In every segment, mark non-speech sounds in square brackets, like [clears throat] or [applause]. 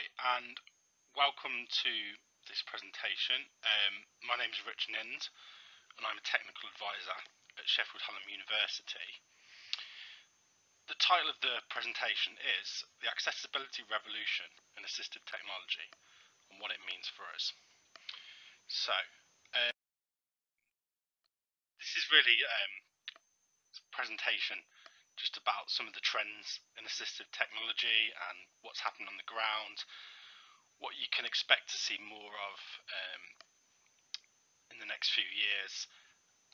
Hi, and welcome to this presentation. Um, my name is Rich Nind, and I'm a technical advisor at Sheffield Hallam University. The title of the presentation is The Accessibility Revolution in Assistive Technology and what it means for us. So, um, this is really um, a presentation just about some of the trends in assistive technology and what's happened on the ground, what you can expect to see more of um, in the next few years,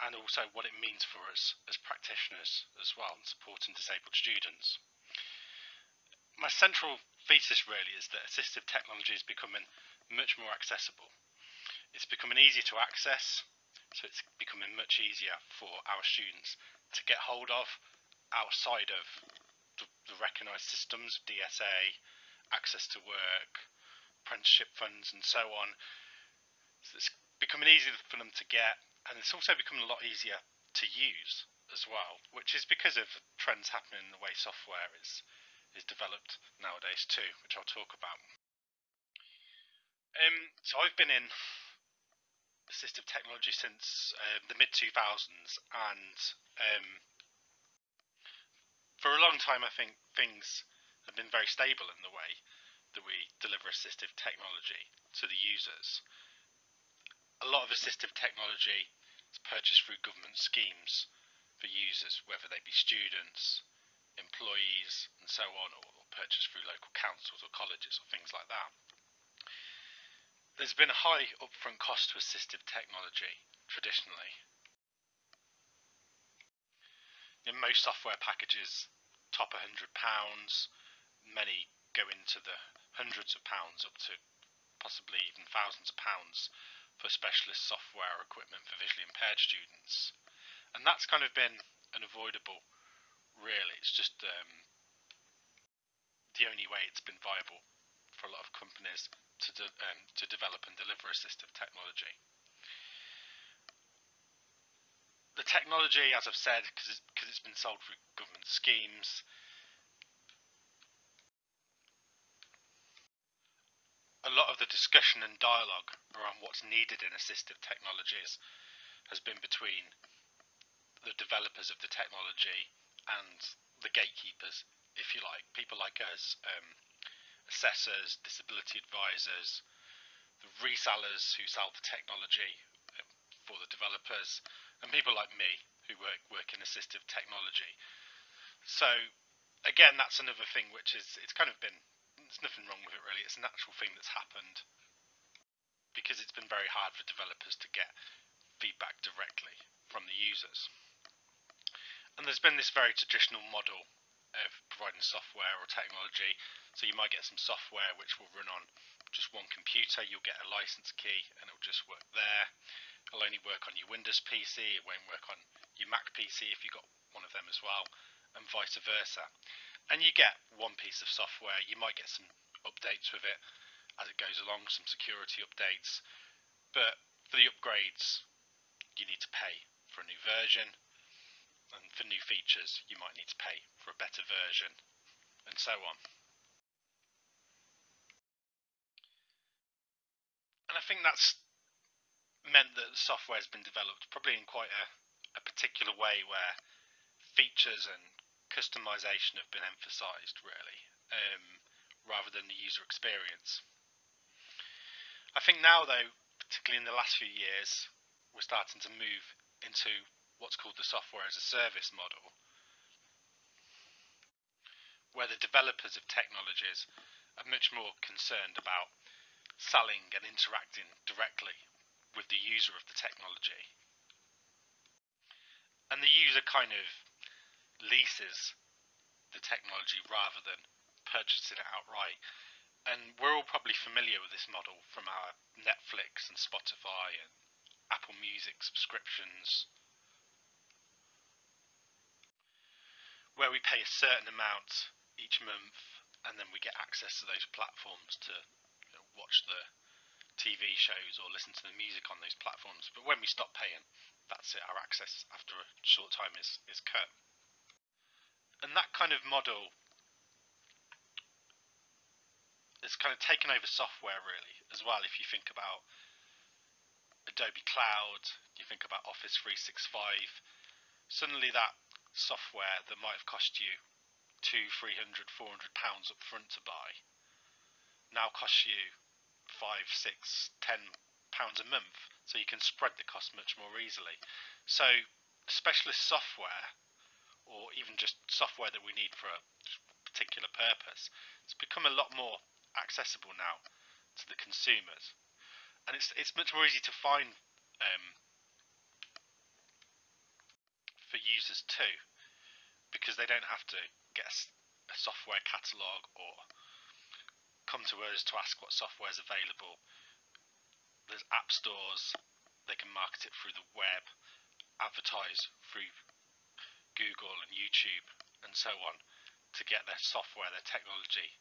and also what it means for us as practitioners as well, supporting disabled students. My central thesis really is that assistive technology is becoming much more accessible. It's becoming easier to access, so it's becoming much easier for our students to get hold of outside of the, the recognised systems, DSA, access to work, apprenticeship funds, and so on. So it's becoming easier for them to get, and it's also becoming a lot easier to use as well, which is because of trends happening in the way software is is developed nowadays too, which I'll talk about. Um, so I've been in assistive technology since uh, the mid 2000s, and um, for a long time, I think things have been very stable in the way that we deliver assistive technology to the users. A lot of assistive technology is purchased through government schemes for users, whether they be students, employees, and so on, or purchased through local councils or colleges or things like that. There's been a high upfront cost to assistive technology traditionally. In most software packages top £100. Many go into the hundreds of pounds, up to possibly even thousands of pounds for specialist software or equipment for visually impaired students. And that's kind of been unavoidable, really. It's just um, the only way it's been viable for a lot of companies to, de um, to develop and deliver assistive technology. The technology, as I've said, because it's, it's been sold through government schemes, a lot of the discussion and dialogue around what's needed in assistive technologies has been between the developers of the technology and the gatekeepers, if you like, people like us, um, assessors, disability advisors, the resellers who sell the technology um, for the developers, and people like me who work work in assistive technology. So again, that's another thing which is it's kind of been there's nothing wrong with it really. It's a natural thing that's happened because it's been very hard for developers to get feedback directly from the users. And there's been this very traditional model of providing software or technology. So you might get some software which will run on just one computer. You'll get a license key and it'll just work there. It'll only work on your Windows PC, it won't work on your Mac PC if you've got one of them as well, and vice versa. And you get one piece of software, you might get some updates with it as it goes along, some security updates, but for the upgrades, you need to pay for a new version, and for new features, you might need to pay for a better version, and so on. And I think that's meant that the software has been developed probably in quite a, a particular way where features and customization have been emphasized really um, rather than the user experience. I think now though, particularly in the last few years, we're starting to move into what's called the software as a service model where the developers of technologies are much more concerned about selling and interacting directly with the user of the technology. And the user kind of leases the technology rather than purchasing it outright. And we're all probably familiar with this model from our Netflix and Spotify and Apple Music subscriptions, where we pay a certain amount each month and then we get access to those platforms to you know, watch the TV shows or listen to the music on those platforms. But when we stop paying, that's it. Our access after a short time is, is cut. And that kind of model it's kind of taken over software really as well. If you think about Adobe Cloud, you think about Office 365, suddenly that software that might have cost you two, three hundred, four hundred pounds up front to buy now costs you five, six, ten pounds a month, so you can spread the cost much more easily. So specialist software, or even just software that we need for a particular purpose, it's become a lot more accessible now to the consumers, and it's it's much more easy to find um, for users too, because they don't have to get a software catalog or come to us to ask what software is available. There's app stores, they can market it through the web, advertise through Google and YouTube and so on to get their software, their technology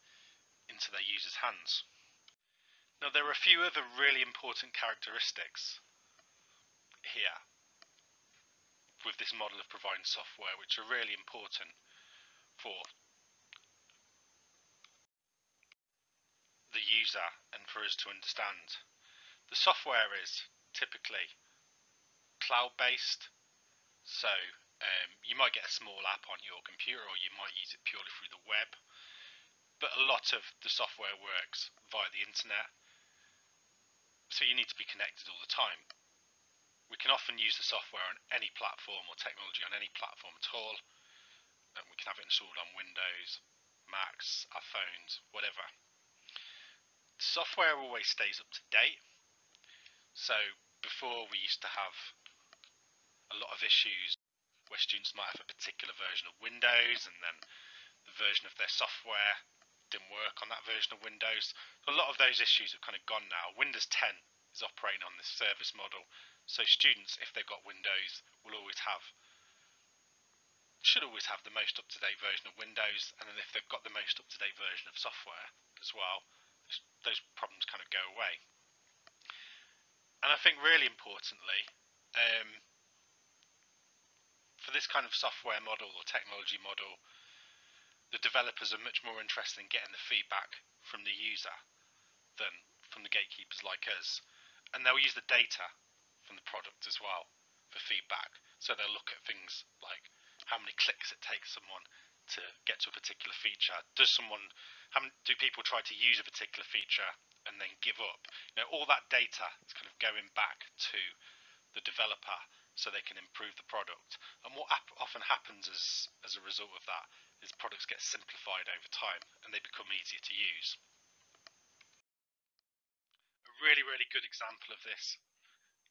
into their users' hands. Now, there are a few other really important characteristics here with this model of providing software, which are really important for the user and for us to understand. The software is typically cloud based, so um, you might get a small app on your computer or you might use it purely through the web, but a lot of the software works via the internet, so you need to be connected all the time. We can often use the software on any platform or technology on any platform at all, and we can have it installed on Windows, Macs, our phones, whatever software always stays up to date. So before we used to have a lot of issues where students might have a particular version of Windows and then the version of their software didn't work on that version of Windows. A lot of those issues have kind of gone now. Windows 10 is operating on this service model. So students, if they've got Windows, will always have should always have the most up-to-date version of Windows, and then if they've got the most up-to-date version of software as well, those problems kind of go away. And I think really importantly, um, for this kind of software model or technology model, the developers are much more interested in getting the feedback from the user than from the gatekeepers like us. And they'll use the data from the product as well for feedback. So they'll look at things like how many clicks it takes someone to get to a particular feature. Does someone How do people try to use a particular feature and then give up? You know, all that data is kind of going back to the developer so they can improve the product. And what often happens as as a result of that is products get simplified over time and they become easier to use. A really, really good example of this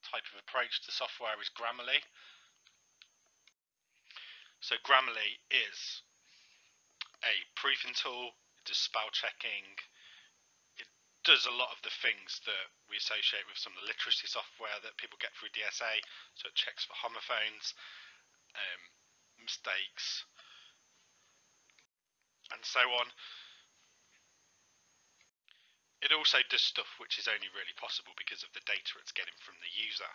type of approach to software is Grammarly. So Grammarly is a proofing tool it does spell checking. It does a lot of the things that we associate with some of the literacy software that people get through DSA. So it checks for homophones, um, mistakes, and so on. It also does stuff which is only really possible because of the data it's getting from the user,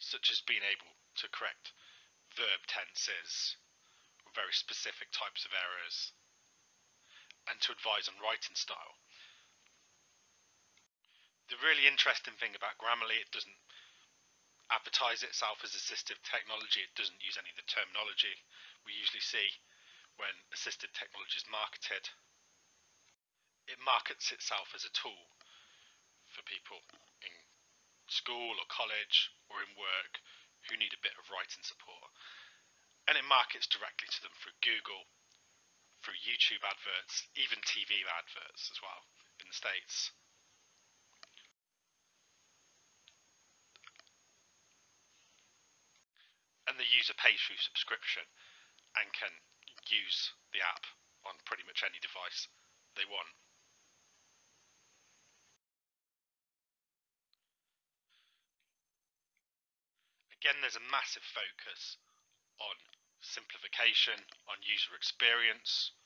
such as being able to correct verb tenses, very specific types of errors and to advise on writing style. The really interesting thing about Grammarly, it doesn't advertise itself as assistive technology, it doesn't use any of the terminology we usually see when assistive technology is marketed. It markets itself as a tool for people in school or college or in work who need a bit of writing support and it markets directly to them through Google, through YouTube adverts, even TV adverts as well in the States. And the user pays through subscription and can use the app on pretty much any device they want. Again, there's a massive focus on simplification, on user experience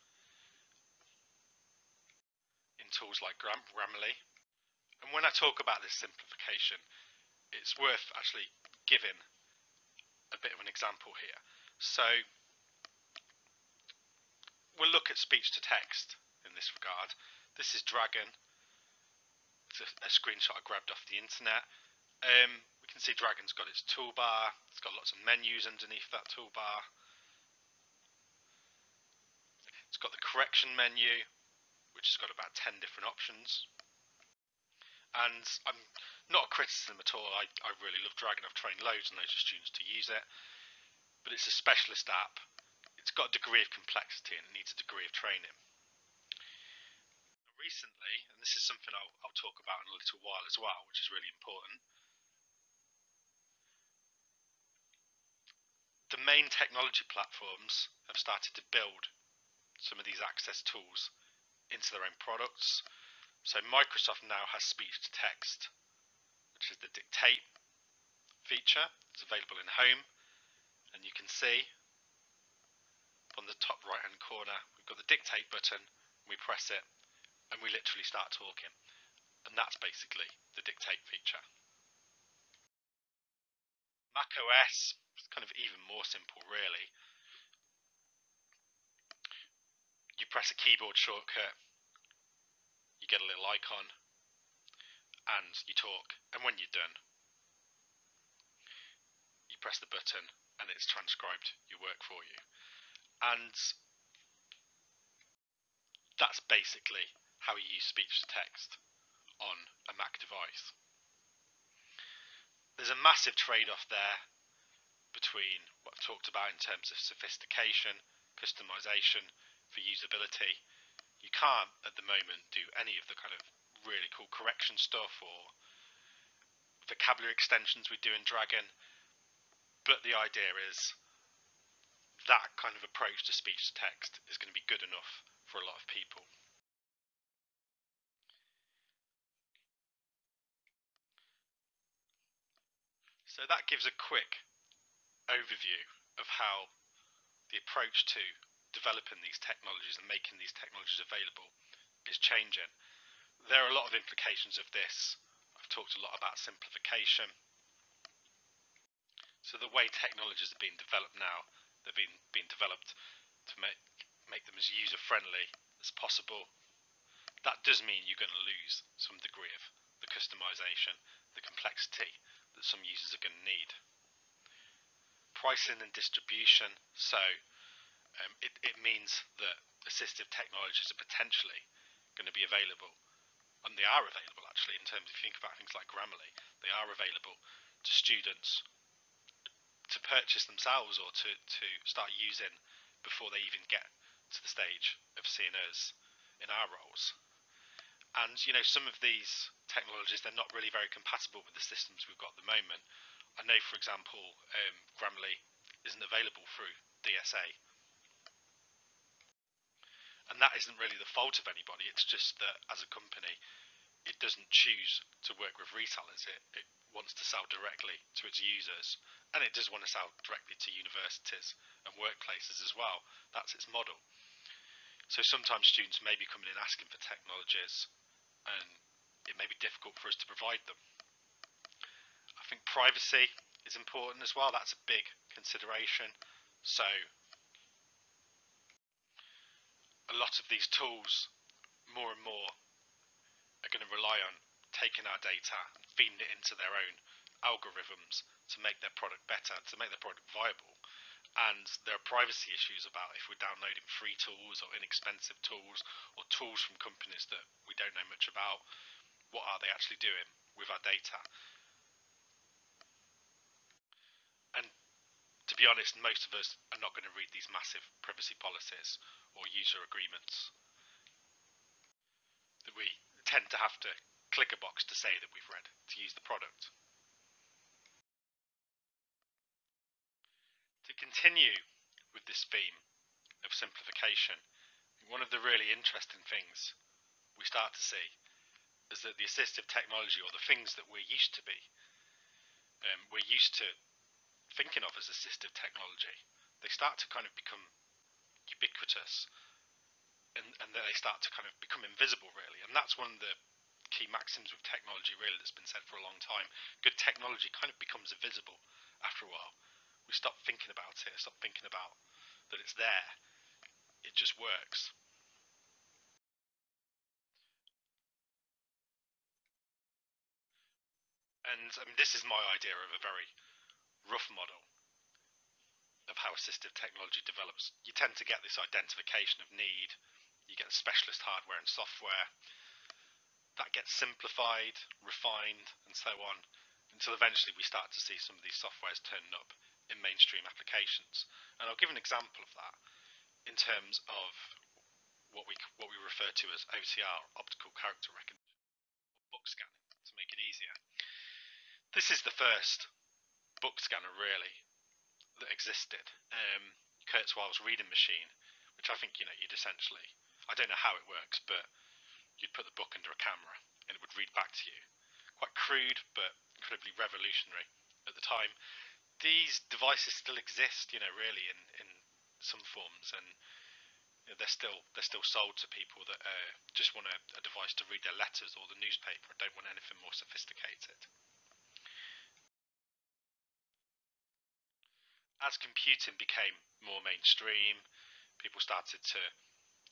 in tools like Grammarly. And when I talk about this simplification, it's worth actually giving a bit of an example here. So we'll look at speech to text in this regard. This is Dragon. It's a, a screenshot I grabbed off the internet. Um, we can see Dragon's got its toolbar. It's got lots of menus underneath that toolbar. It's got the correction menu, which has got about 10 different options. And I'm not a criticism at all. I, I really love Dragon. I've trained loads and loads of students to use it. But it's a specialist app. It's got a degree of complexity and it needs a degree of training recently, and this is something I'll, I'll talk about in a little while as well, which is really important. The main technology platforms have started to build some of these access tools into their own products. So Microsoft now has speech to text, which is the dictate feature. It's available in Home, and you can see on the top right hand corner, we've got the dictate button. We press it, and we literally start talking. And that's basically the dictate feature. Mac OS is kind of even more simple, really. You press a keyboard shortcut, you get a little icon, and you talk. And when you're done, you press the button and it's transcribed your work for you. And that's basically how you use speech to text on a Mac device. There's a massive trade off there between what I've talked about in terms of sophistication, customization, for usability. You can't at the moment do any of the kind of really cool correction stuff or vocabulary extensions we do in Dragon, but the idea is that kind of approach to speech to text is going to be good enough for a lot of people. So that gives a quick overview of how the approach to developing these technologies and making these technologies available is changing. There are a lot of implications of this. I've talked a lot about simplification. So the way technologies are being developed now, they're being, being developed to make, make them as user friendly as possible. That does mean you're going to lose some degree of the customization, the complexity that some users are going to need. Pricing and distribution, so um, it, it means that assistive technologies are potentially going to be available, and they are available actually in terms, if you think about things like Grammarly, they are available to students to purchase themselves or to, to start using before they even get to the stage of seeing us in our roles. And you know, some of these technologies they're not really very compatible with the systems we've got at the moment. I know, for example, um, Grammarly isn't available through DSA, and that isn't really the fault of anybody. It's just that as a company, it doesn't choose to work with retailers. It, it wants to sell directly to its users, and it does want to sell directly to universities and workplaces as well. That's its model. So sometimes students may be coming in asking for technologies and it may be difficult for us to provide them. I think privacy is important as well. That's a big consideration. So a lot of these tools, more and more, are going to rely on taking our data and feeding it into their own algorithms to make their product better, to make their product viable. And there are privacy issues about if we're downloading free tools or inexpensive tools or tools from companies that we don't know much about what are they actually doing with our data? And to be honest, most of us are not going to read these massive privacy policies or user agreements. That we tend to have to click a box to say that we've read to use the product. To continue with this theme of simplification, one of the really interesting things we start to see is that the assistive technology or the things that we're used to be, um, we're used to thinking of as assistive technology, they start to kind of become ubiquitous and, and then they start to kind of become invisible, really. And that's one of the key maxims with technology, really, that's been said for a long time. Good technology kind of becomes invisible after a while. We stop thinking about it, stop thinking about that it's there. It just works. And I mean, this is my idea of a very rough model of how assistive technology develops. You tend to get this identification of need, you get specialist hardware and software. That gets simplified, refined, and so on, until eventually we start to see some of these softwares turning up in mainstream applications. And I'll give an example of that in terms of what we what we refer to as OCR, optical character recognition, or book scanning, to make it easier. This is the first book scanner really that existed. Um, Kurzweil's reading machine, which I think you know you'd essentially I don't know how it works, but you'd put the book under a camera and it would read back to you. Quite crude, but incredibly revolutionary at the time. These devices still exist, you know, really in, in some forms, and you know, they're still they're still sold to people that uh, just want a, a device to read their letters or the newspaper don't want anything more sophisticated. As computing became more mainstream, people started to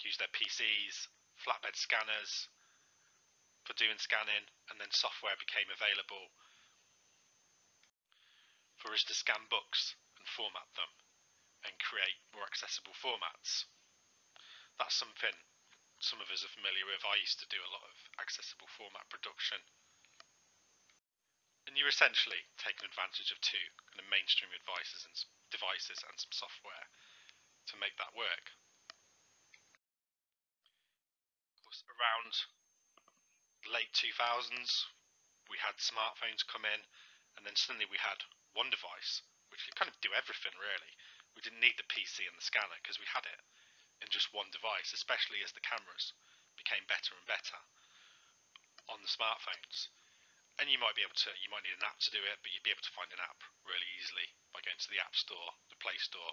use their PCs, flatbed scanners for doing scanning, and then software became available for us to scan books and format them and create more accessible formats. That's something some of us are familiar with. I used to do a lot of accessible format production. And you're essentially taking advantage of two kind of mainstream devices and devices and some software to make that work. around late 2000s, we had smartphones come in, and then suddenly we had one device, which could kind of do everything really. We didn't need the PC and the scanner because we had it in just one device, especially as the cameras became better and better on the smartphones. And you might be able to, you might need an app to do it, but you'd be able to find an app really easily by going to the App Store, the Play Store,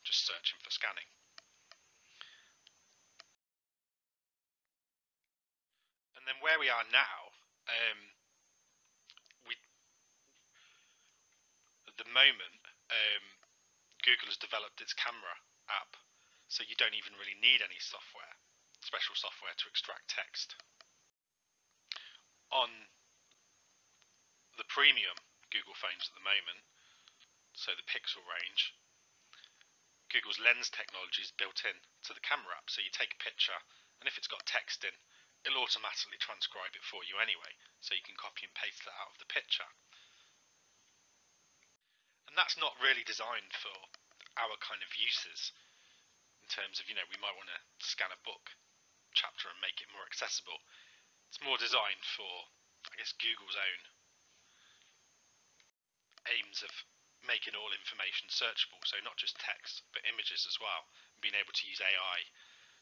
just searching for scanning. And then where we are now, um, we at the moment um, Google has developed its camera app, so you don't even really need any software, special software to extract text. On the premium Google phones at the moment, so the Pixel range, Google's lens technology is built in to the camera app. So you take a picture, and if it's got text in, it'll automatically transcribe it for you anyway, so you can copy and paste that out of the picture. And that's not really designed for our kind of uses, in terms of, you know, we might want to scan a book chapter and make it more accessible. It's more designed for, I guess, Google's own aims of making all information searchable, so not just text, but images as well, and being able to use AI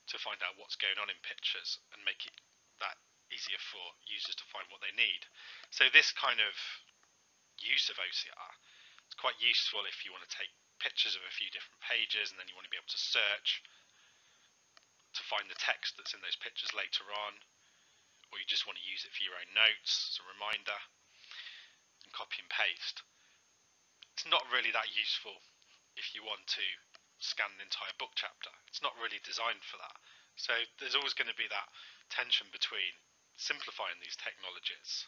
to find out what's going on in pictures and make it that easier for users to find what they need. So this kind of use of OCR is quite useful if you want to take pictures of a few different pages and then you want to be able to search to find the text that's in those pictures later on or you just want to use it for your own notes as a reminder and copy and paste. It's not really that useful if you want to scan an entire book chapter. It's not really designed for that. So there's always going to be that tension between simplifying these technologies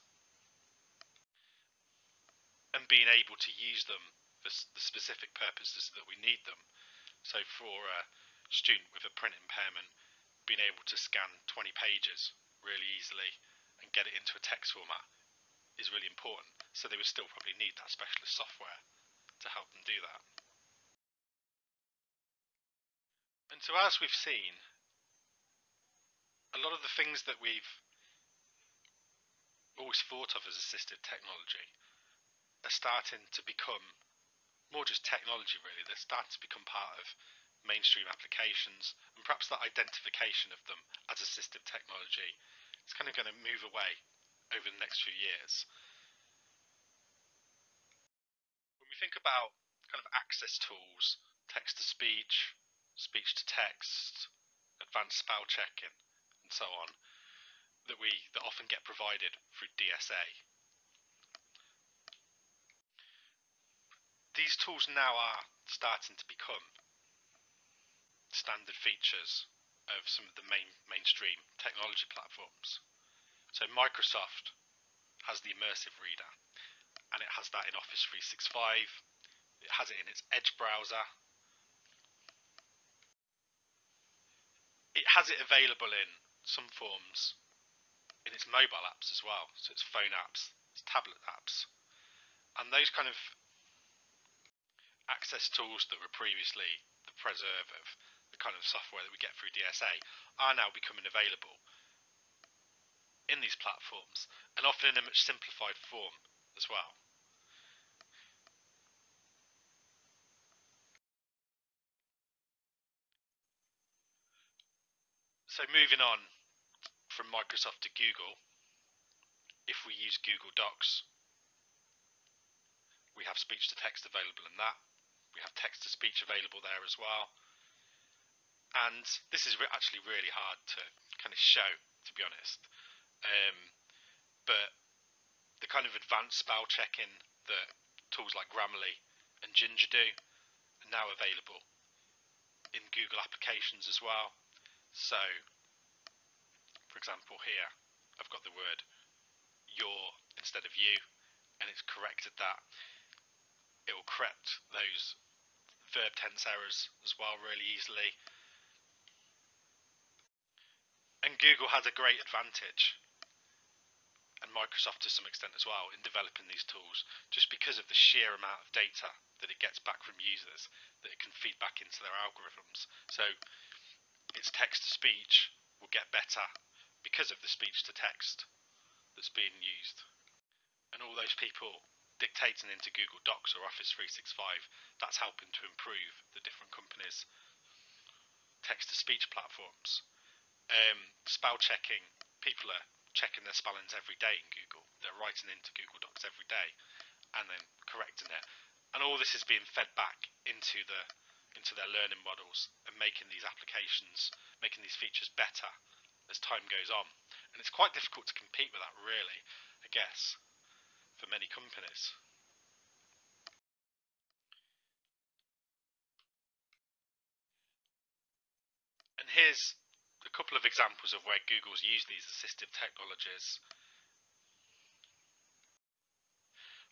and being able to use them for the specific purposes that we need them. So for a student with a print impairment, being able to scan 20 pages really easily and get it into a text format is really important. So they would still probably need that specialist software to help them do that. And so as we've seen, a lot of the things that we've always thought of as assistive technology are starting to become more just technology really. They're starting to become part of mainstream applications and perhaps that identification of them as assistive technology. Is kind of going to move away over the next few years when we think about kind of access tools text to speech speech to text advanced spell checking and so on that we that often get provided through DSA. These tools now are starting to become standard features of some of the main mainstream technology platforms. So Microsoft has the immersive reader. And it has that in Office 365. It has it in its Edge browser. It has it available in some forms in its mobile apps as well, so its phone apps, its tablet apps. And those kind of access tools that were previously the preserve of the kind of software that we get through DSA are now becoming available in these platforms and often in a much simplified form as well. So moving on from Microsoft to Google, if we use Google Docs, we have speech to text available in that. We have text to speech available there as well. And this is actually really hard to kind of show, to be honest. Um, but the kind of advanced spell checking that tools like Grammarly and Ginger do are now available in Google applications as well. So, for example, here I've got the word your instead of you, and it's corrected that. It will correct those verb tense errors as well really easily. And Google has a great advantage and Microsoft to some extent as well in developing these tools just because of the sheer amount of data that it gets back from users that it can feed back into their algorithms. So its text to speech will get better because of the speech to text that's being used. And all those people dictating into Google Docs or Office 365, that's helping to improve the different companies' text to speech platforms. Um, spell checking, people are checking their spellings every day in Google. They're writing into Google Docs every day and then correcting it. And all this is being fed back into the into their learning models and making these applications, making these features better as time goes on. And it's quite difficult to compete with that really, I guess, for many companies. And here's a couple of examples of where Google's used these assistive technologies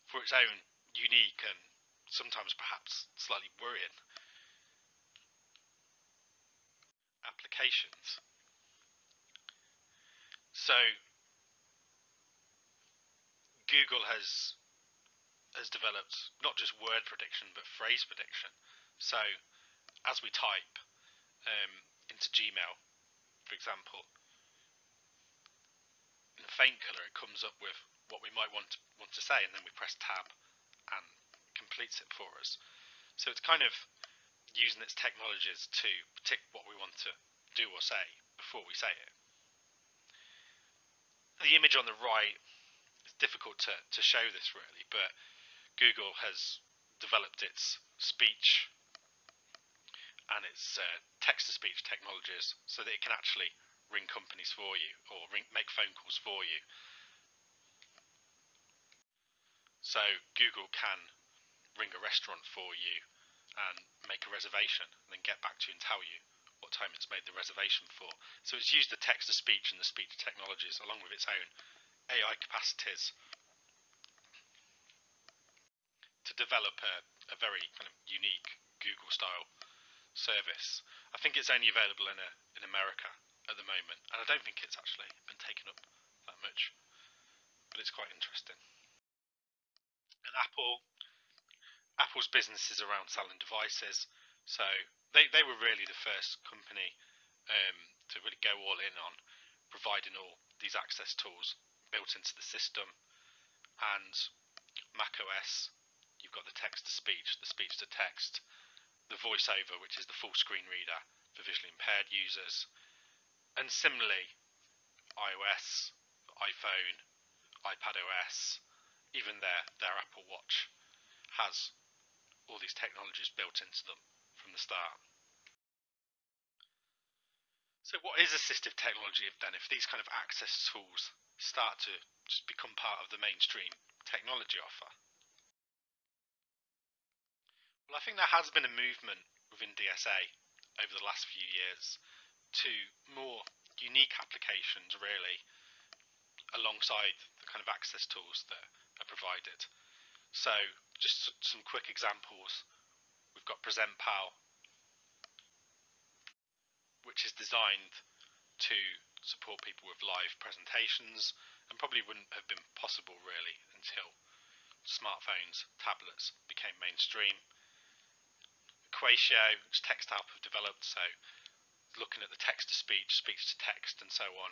for its own unique and sometimes perhaps slightly worrying applications. So Google has has developed not just word prediction but phrase prediction. So as we type um, into Gmail for example, in a faint colour it comes up with what we might want to, want to say and then we press tab and completes it for us. So it's kind of using its technologies to predict what we want to do or say before we say it. The image on the right is difficult to, to show this really, but Google has developed its speech and its uh, text to speech technologies so that it can actually ring companies for you or ring, make phone calls for you. So Google can ring a restaurant for you and make a reservation and then get back to you and tell you what time it's made the reservation for. So it's used the text to speech and the speech technologies along with its own AI capacities to develop a, a very kind of unique Google style service. I think it's only available in a, in America at the moment, and I don't think it's actually been taken up that much, but it's quite interesting. And Apple, Apple's business is around selling devices, so they they were really the first company um, to really go all in on providing all these access tools built into the system, and Mac OS. You've got the text to speech, the speech to text, the voiceover, which is the full screen reader for visually impaired users. And similarly, iOS, iPhone, iPad OS, even their, their Apple Watch has all these technologies built into them from the start. So what is assistive technology then if these kind of access tools start to just become part of the mainstream technology offer? Well, I think there has been a movement within DSA over the last few years to more unique applications, really, alongside the kind of access tools that are provided. So just some quick examples. We've got PresentPal, which is designed to support people with live presentations and probably wouldn't have been possible really until smartphones, tablets became mainstream. Equatio, which TextHelp have developed, so looking at the text to speech, speech to text, and so on,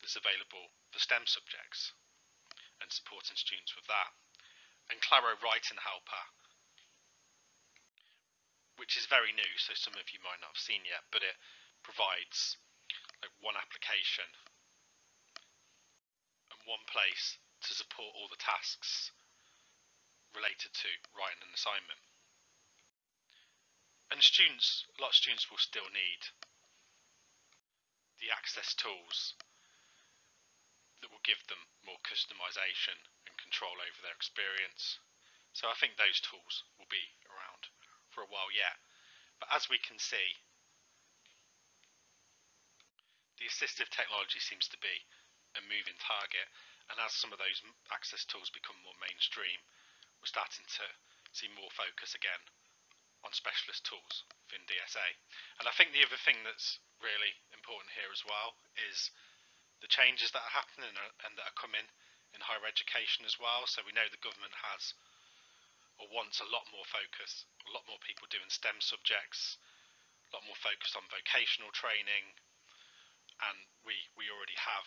that's available for STEM subjects and supporting students with that. And Claro Writing Helper, which is very new, so some of you might not have seen yet, but it provides like one application and one place to support all the tasks related to writing an assignment. And students, a lot of students will still need the access tools that will give them more customization control over their experience. So I think those tools will be around for a while yet. But as we can see, the assistive technology seems to be a moving target, and as some of those access tools become more mainstream, we're starting to see more focus again on specialist tools within DSA. And I think the other thing that's really important here as well is the changes that are happening and that are coming in higher education as well. So we know the government has or wants a lot more focus, a lot more people doing STEM subjects, a lot more focus on vocational training, and we we already have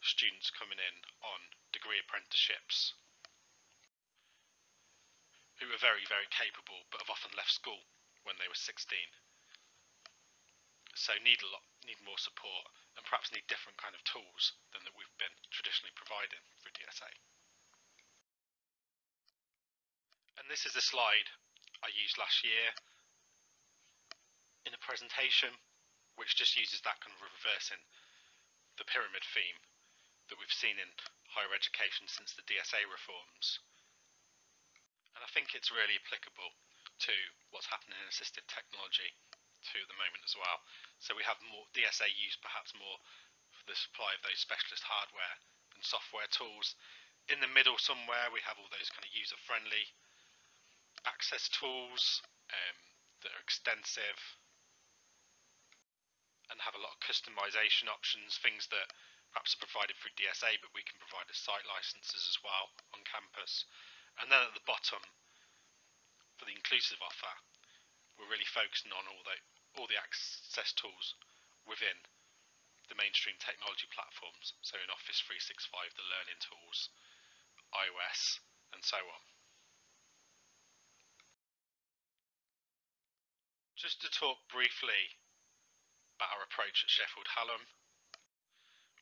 students coming in on degree apprenticeships who are very, very capable but have often left school when they were 16. So need a lot, need more support and perhaps need different kind of tools than that we've been traditionally providing And this is a slide I used last year in a presentation which just uses that kind of reversing the pyramid theme that we've seen in higher education since the DSA reforms. And I think it's really applicable to what's happening in assistive technology to the moment as well. So we have more DSA used perhaps more for the supply of those specialist hardware and software tools. In the middle somewhere we have all those kind of user friendly access tools um, that are extensive and have a lot of customization options, things that perhaps are provided through DSA but we can provide as site licenses as well on campus. And then at the bottom, for the inclusive offer, we're really focusing on all the all the access tools within the mainstream technology platforms. So in Office 365, the learning tools, iOS, and so on. Just to talk briefly about our approach at Sheffield Hallam,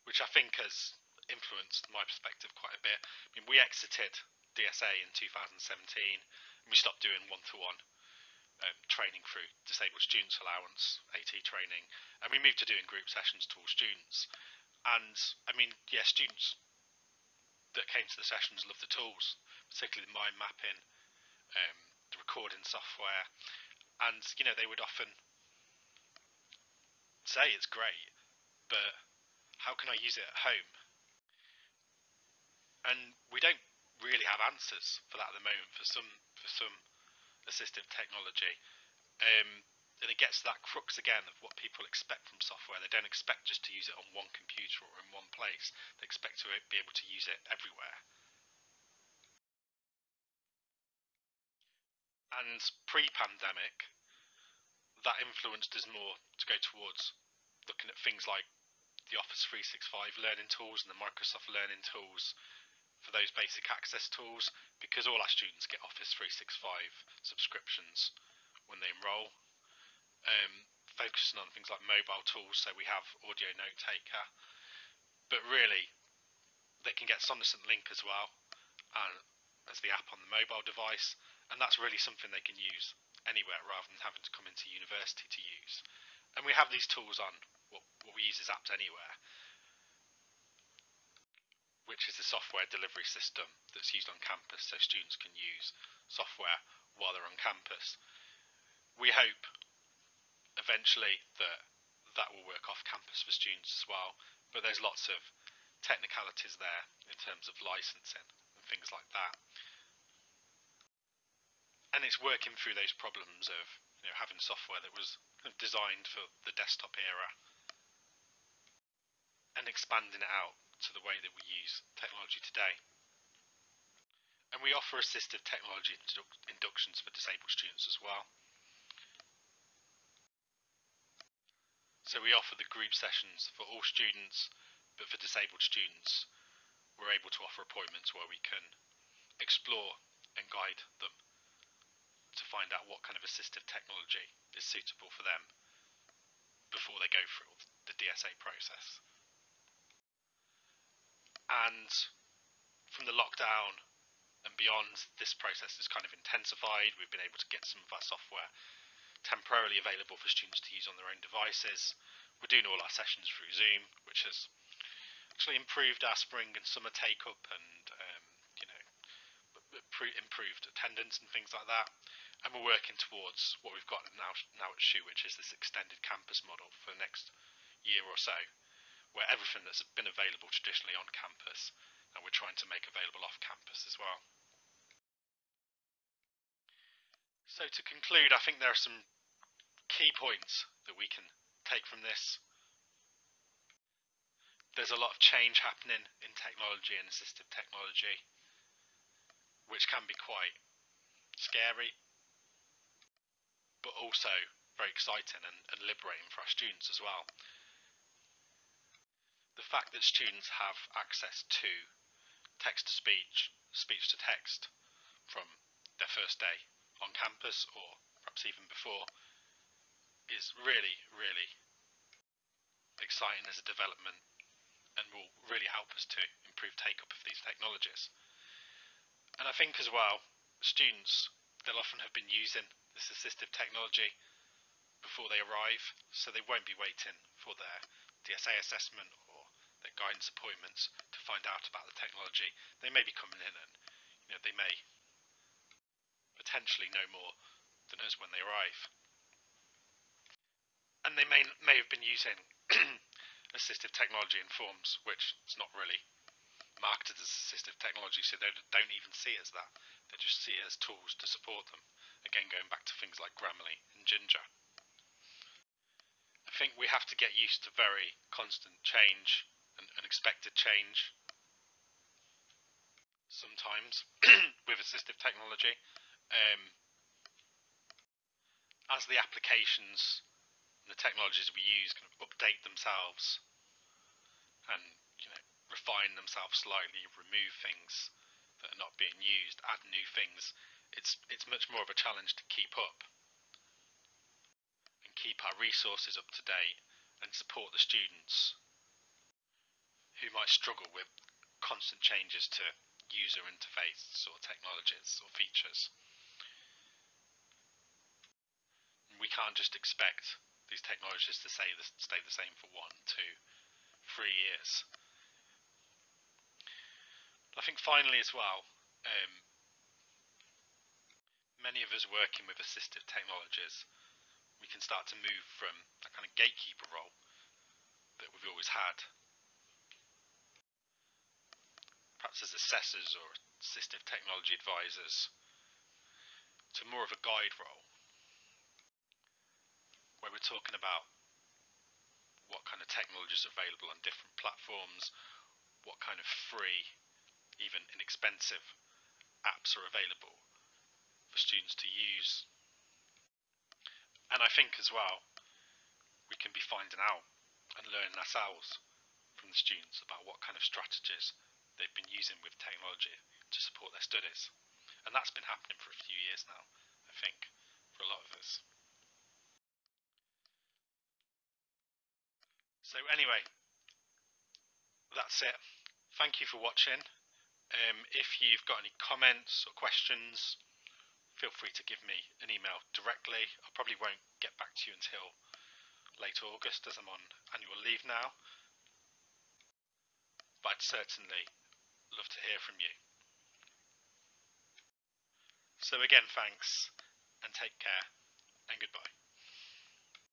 which I think has influenced my perspective quite a bit. I mean, we exited DSA in 2017, and we stopped doing one-to-one um, training through disabled students allowance, AT training, and we moved to doing group sessions to all students. And I mean, yeah, students that came to the sessions loved the tools, particularly the mind mapping, um, the recording software, and you know they would often say it's great, but how can I use it at home? And we don't really have answers for that at the moment for some for some assistive technology. Um, and it gets to that crux again of what people expect from software. They don't expect just to use it on one computer or in one place. They expect to be able to use it everywhere. And pre-pandemic, that influenced us more to go towards looking at things like the Office 365 learning tools and the Microsoft learning tools for those basic access tools because all our students get Office 365 subscriptions when they enroll. Um, focusing on things like mobile tools, so we have Audio Note Taker, but really they can get Sonocent Link as well and as the app on the mobile device, and that's really something they can use anywhere rather than having to come into university to use. And we have these tools on what, what we use as AppsAnywhere which is the software delivery system that's used on campus so students can use software while they're on campus. We hope eventually that that will work off campus for students as well, but there's lots of technicalities there in terms of licensing and things like that. and it's working through those problems of you know having software that was designed for the desktop era and expanding it out to the way that we use technology today. And we offer assistive technology inductions for disabled students as well. So we offer the group sessions for all students, but for disabled students, we're able to offer appointments where we can explore and guide them to find out what kind of assistive technology is suitable for them before they go through the DSA process. And from the lockdown and beyond, this process has kind of intensified. We've been able to get some of our software temporarily available for students to use on their own devices. We're doing all our sessions through Zoom, which has actually improved our spring and summer take up and um, you know improved attendance and things like that. And we're working towards what we've got now now at SHU, which is this extended campus model for the next year or so, where everything that's been available traditionally on campus, and we're trying to make available off campus as well. So to conclude, I think there are some key points that we can take from this. There's a lot of change happening in technology and assistive technology, which can be quite scary, but also very exciting and, and liberating for our students as well. The fact that students have access to text to speech, speech to text from their first day on campus or perhaps even before is really, really exciting as a development and will really help us to improve take up of these technologies. And I think as well, students, they'll often have been using this assistive technology before they arrive, so they won't be waiting for their DSA assessment their guidance appointments to find out about the technology. They may be coming in and you know they may potentially know more than us when they arrive and they may may have been using [clears throat] assistive technology in forms which is not really marketed as assistive technology, so they don't even see it as that. They just see it as tools to support them. Again, going back to things like Grammarly and Ginger. I think we have to get used to very constant change unexpected change. Sometimes [clears throat] with assistive technology, um, as the applications and the technologies we use kind of update themselves and you know refine themselves slightly, remove things that are not being used, add new things. It's it's much more of a challenge to keep up and keep our resources up to date and support the students who might struggle with constant changes to user interfaces or technologies or features. We can't just expect these technologies to stay the, stay the same for one, two, three years. I think finally as well, um, many of us working with assistive technologies, we can start to move from that kind of gatekeeper role that we've always had, perhaps as assessors or assistive technology advisors, to more of a guide role where we're talking about what kind of technologies are available on different platforms, what kind of free, even inexpensive apps are available for students to use. And I think as well, we can be finding out and learning ourselves from the students about what kind of strategies they've been using with technology to support their studies. And that's been happening for a few years now, I think, for a lot of us. So anyway, that's it. Thank you for watching. Um, if you've got any comments or questions, feel free to give me an email directly. I probably won't get back to you until late August as I'm on annual leave now. But I'd certainly love to hear from you. So again, thanks and take care and goodbye.